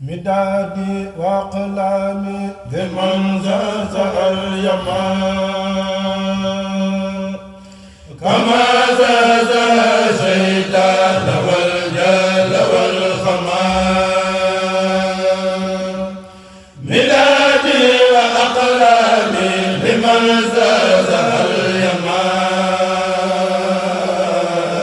مدادي وأقلامي لمن زهزه اليمن كما زهزه الشيطان والجل والخمار. مدادي وأقلامي لمن زهزه